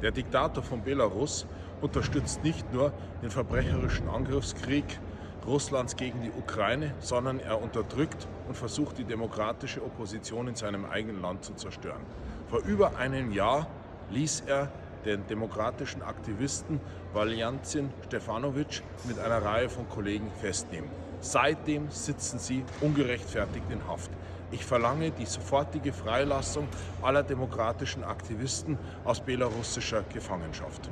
Der Diktator von Belarus unterstützt nicht nur den verbrecherischen Angriffskrieg Russlands gegen die Ukraine, sondern er unterdrückt und versucht die demokratische Opposition in seinem eigenen Land zu zerstören. Vor über einem Jahr ließ er den demokratischen Aktivisten Valjantin Stefanovic mit einer Reihe von Kollegen festnehmen. Seitdem sitzen sie ungerechtfertigt in Haft. Ich verlange die sofortige Freilassung aller demokratischen Aktivisten aus belarussischer Gefangenschaft.